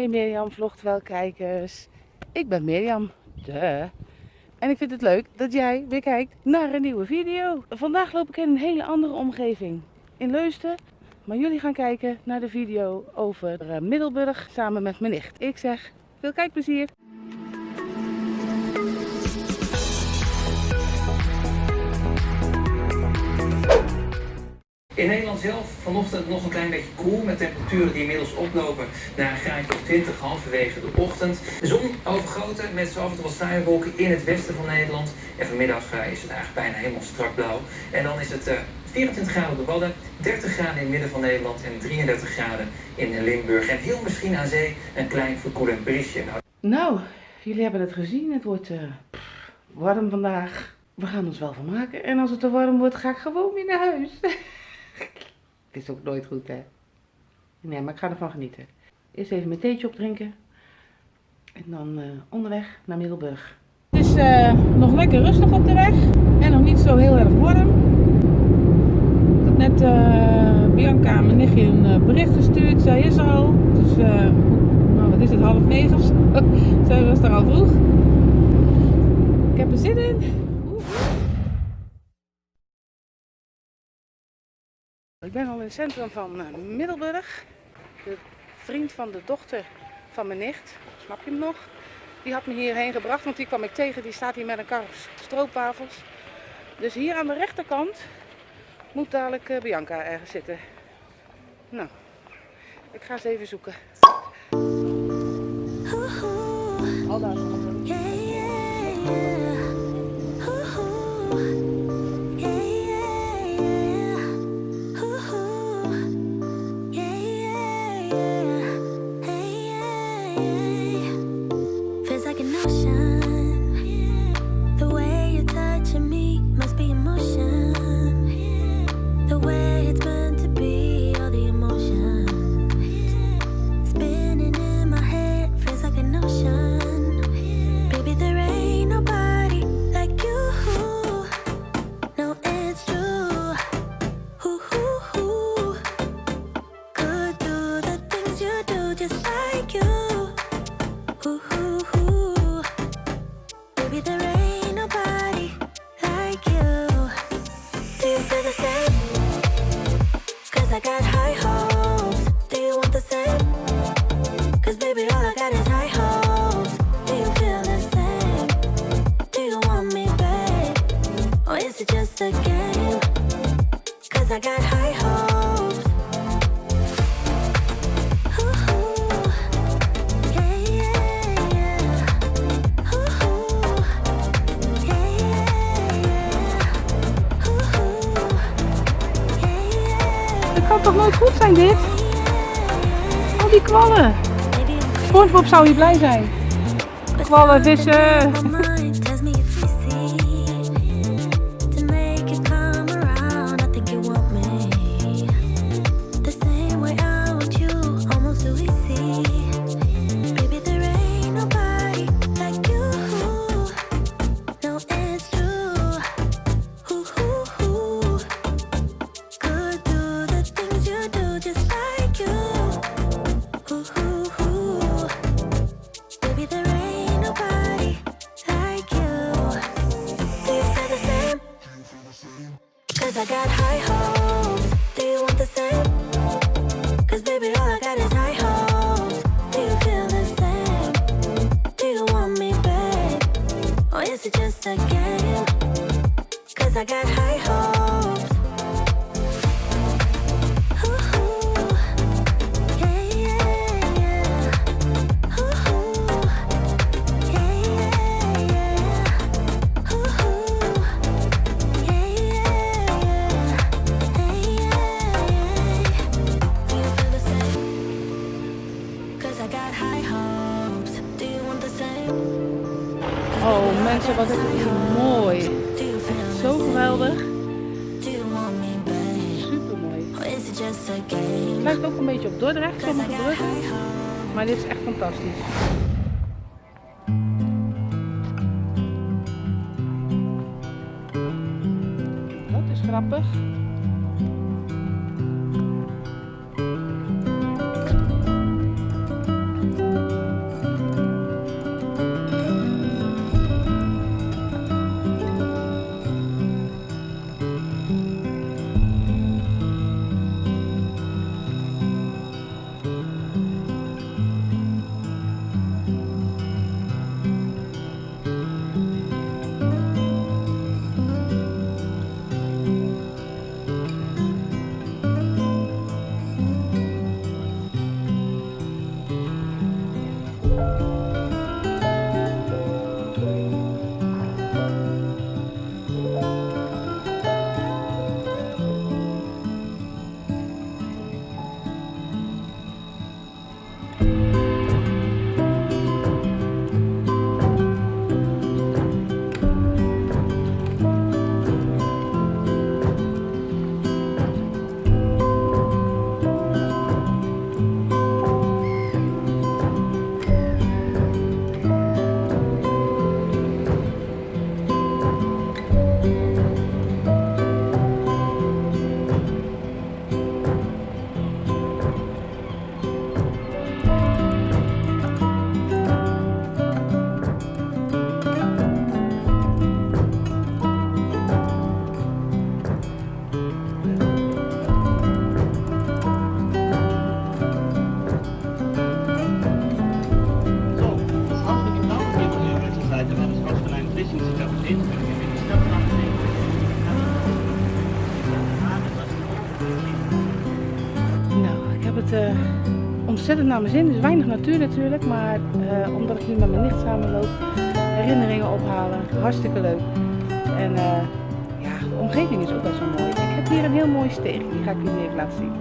Hey Mirjam, vlogt wel kijkers. Ik ben Mirjam. Duh. En ik vind het leuk dat jij weer kijkt naar een nieuwe video. Vandaag loop ik in een hele andere omgeving. In Leusden. Maar jullie gaan kijken naar de video over eh, Middelburg samen met mijn nicht. Ik zeg veel kijkplezier. In Nederland zelf vanochtend nog een klein beetje koel met temperaturen die inmiddels oplopen naar een graadje of 20 halverwege de ochtend. De zon overgoten met zo af en toe wat sluierwolken in het westen van Nederland. En vanmiddag eh, is het eigenlijk bijna helemaal strak blauw. En dan is het uh, 24 graden op de Wadden, 30 graden in het midden van Nederland en 33 graden in Limburg. En heel misschien aan zee een klein verkoelend briesje. Nou, Nou, jullie hebben het gezien. Het wordt eh, warm vandaag. We gaan ons wel vermaken. En als het te warm wordt, ga ik gewoon weer naar huis. het is ook nooit goed, hè? Nee, maar ik ga ervan genieten. Eerst even mijn theetje opdrinken. En dan eh, onderweg naar Middelburg. Het is eh, nog lekker rustig op de weg. En nog niet zo heel erg warm. Ik had net eh, Bianca, mijn nichtje, een bericht gestuurd. Zij is er al. Dus, nou, wat is het, half negen of zo? Zij was er al vroeg. Ik heb er zin in. Ik ben al in het centrum van eh, Middelburg. De vriend van de dochter van mijn nicht, snap je hem nog? Die had me hierheen gebracht, want die kwam ik tegen. Die staat hier met een kar stroopwafels. Dus hier aan de rechterkant moet dadelijk eh, Bianca ergens zitten. Nou, ik ga ze even zoeken. Al daar. Just like you. Ooh, ooh, ooh. Baby, there ain't nobody like you. Do you feel the same? Cause I got high hopes. Do you want the same? Cause baby, all I got is high hopes. Do you feel the same? Do you want me, babe? Or is it just a game? Cause I got high hopes. Toch nooit goed zijn dit? Al die kwallen. Spongebob zou hier blij zijn. Kwallen, vissen. Oh mensen, wat is mooi. Zo geweldig. Het lijkt ook een beetje op Dordrecht, sommige bruggen. Maar dit is echt fantastisch. Dat is grappig. Eh, ontzettend naar mijn zin. Dus weinig natuur natuurlijk, maar eh, omdat ik nu met mijn nicht samenloop, herinneringen ophalen, hartstikke leuk. En eh, ja, de omgeving is ook wel mooi. Ik heb hier een heel mooi steeg, die ga ik jullie even laten zien.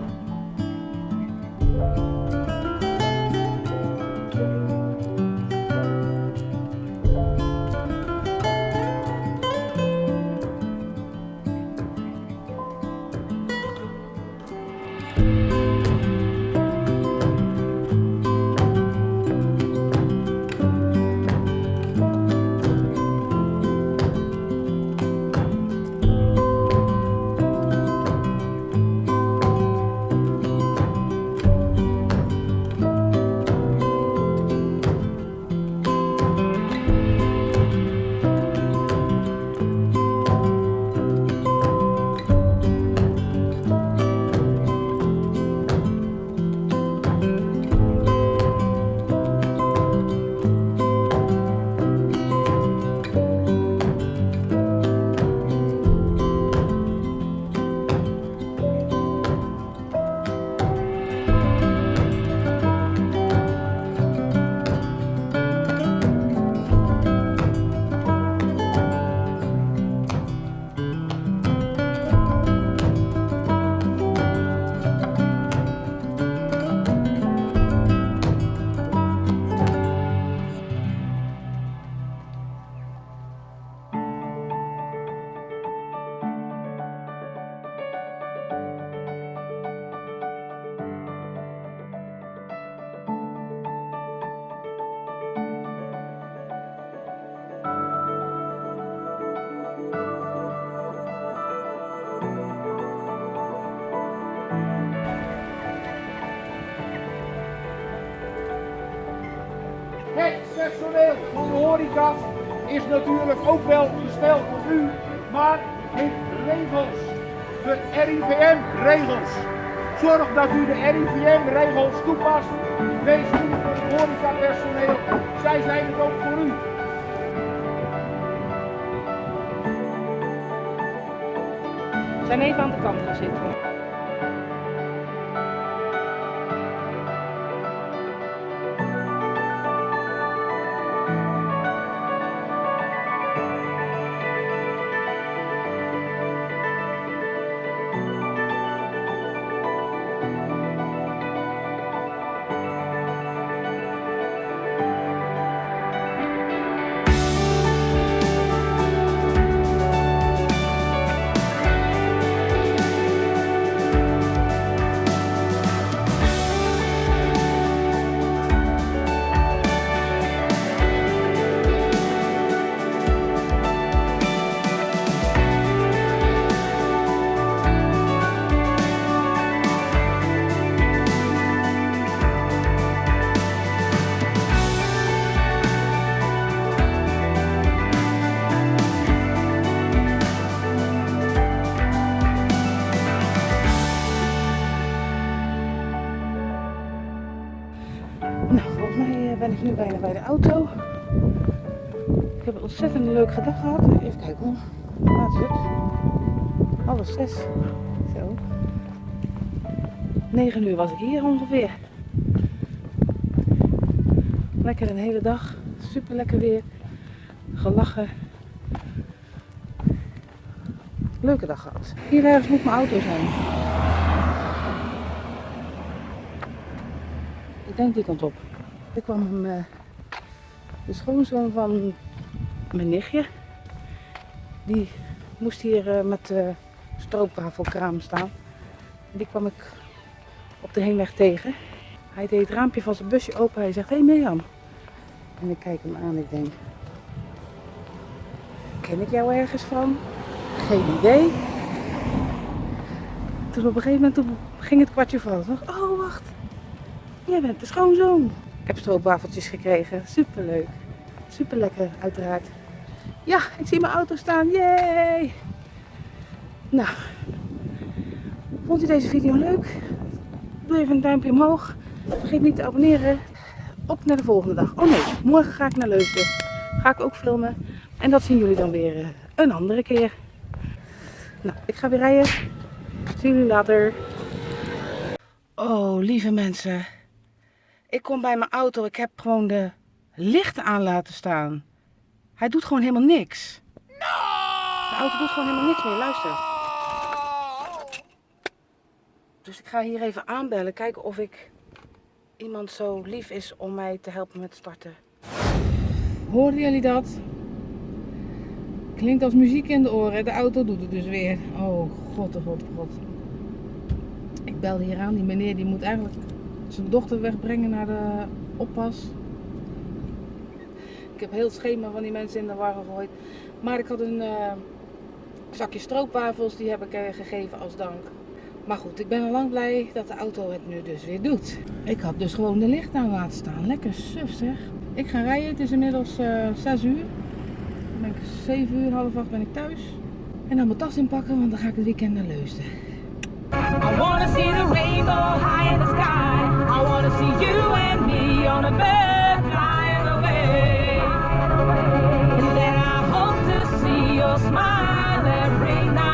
Personeel van de horeca is natuurlijk ook wel gesteld door u, maar heeft regels. De RIVM-regels. Zorg dat u de RIVM-regels toepast. Wees goed voor het horecapersoneel. Zij zijn het ook voor u. We zijn even aan de kant gaan zitten. Eh, bij de auto. Ik heb een ontzettend leuke dag gehad. Even kijken hoor. Laat het. Zo. 9 uur was ik hier ongeveer. Lekker een hele dag. Super lekker weer. Gelachen. Leuke dag gehad. Hier ergens moet mijn auto zijn. Ik denk die kant op. Ik kwam hem, eh, de schoonzoon van mijn nichtje. Die moest hier eh, met de stroopwafelkraam staan. Die kwam ik op de heenweg tegen. Hij deed het raampje van zijn busje open. Hij zegt, hey Mirjam. En ik kijk hem aan ik denk, ken ik jou ergens van? Geen idee. Toen op een gegeven moment ging het kwartje ik, oh wacht, jij bent de schoonzoon. Ik heb stroopwafeltjes gekregen, superleuk. Super lekker uiteraard. Ja, ik zie mijn auto staan, yay! Nou, vond u deze video leuk? Doe even een duimpje omhoog. Vergeet niet te abonneren. Op naar de volgende dag. Oh nee, morgen ga ik naar Leusden. Ga ik ook filmen. En dat zien jullie dan weer eh, een andere keer. Nou, ik ga weer rijden. Zie jullie later. Oh, lieve mensen. Ik kom bij mijn auto. Ik heb gewoon de lichten aan laten staan. Hij doet gewoon helemaal niks. De auto doet gewoon helemaal niks meer. Luister. Dus ik ga hier even aanbellen. Kijken of ik iemand zo lief is om mij te helpen met starten. Hoorden jullie dat? Klinkt als muziek in de oren. De auto doet het dus weer. Oh god, oh god, oh god. Ik bel hier aan. Die meneer die moet eigenlijk zijn dochter wegbrengen naar de oppas. Ik heb heel het schema van die mensen in de war gegooid. Maar ik had een eh, zakje stroopwafels. Die heb ik eh, gegeven als dank. Maar goed, ik ben al lang blij dat de auto het nu dus weer doet. Ik had dus gewoon de licht aan laten staan. Lekker suf zeg. Ik ga rijden. Het is inmiddels eh 6 uur. Dan ben ik 7 uur, half 8 ben ik thuis. En dan mijn tas inpakken, want dan ga ik het weekend naar Leusden. I wanna see the rainbow high in the sky. I wanna see you and me smile every night.